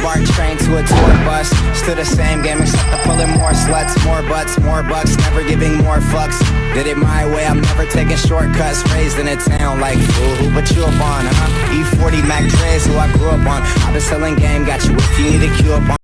BART train to a tour bus. Still the same game, except I'm pulling more sluts, more butts, more bucks, never giving more fucks. Did it my way, I'm never taking shortcuts. Raised in a town like fool, who but you up on, huh? E40 Mac Dre's who I grew up on. I've been selling game, got you if you need a cue up on.